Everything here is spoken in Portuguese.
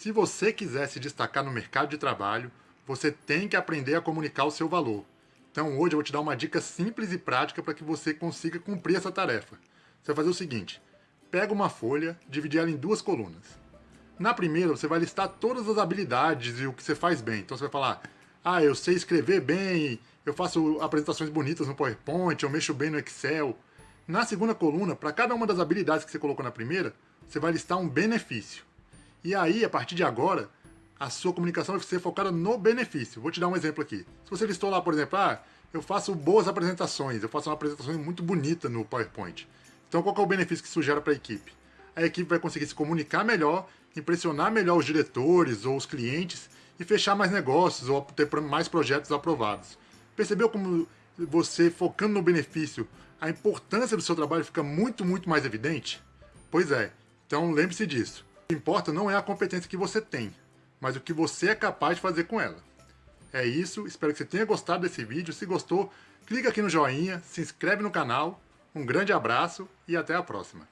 Se você quiser se destacar no mercado de trabalho, você tem que aprender a comunicar o seu valor. Então hoje eu vou te dar uma dica simples e prática para que você consiga cumprir essa tarefa. Você vai fazer o seguinte, pega uma folha, divide ela em duas colunas. Na primeira você vai listar todas as habilidades e o que você faz bem. Então você vai falar, ah, eu sei escrever bem, eu faço apresentações bonitas no PowerPoint, eu mexo bem no Excel. Na segunda coluna, para cada uma das habilidades que você colocou na primeira, você vai listar um benefício. E aí, a partir de agora, a sua comunicação vai ser focada no benefício. Vou te dar um exemplo aqui. Se você listou lá, por exemplo, ah, eu faço boas apresentações, eu faço uma apresentação muito bonita no PowerPoint. Então qual é o benefício que isso gera para a equipe? A equipe vai conseguir se comunicar melhor, impressionar melhor os diretores ou os clientes e fechar mais negócios ou ter mais projetos aprovados. Percebeu como você, focando no benefício, a importância do seu trabalho fica muito, muito mais evidente? Pois é, então lembre-se disso. Que importa não é a competência que você tem, mas o que você é capaz de fazer com ela. É isso, espero que você tenha gostado desse vídeo. Se gostou, clica aqui no joinha, se inscreve no canal. Um grande abraço e até a próxima.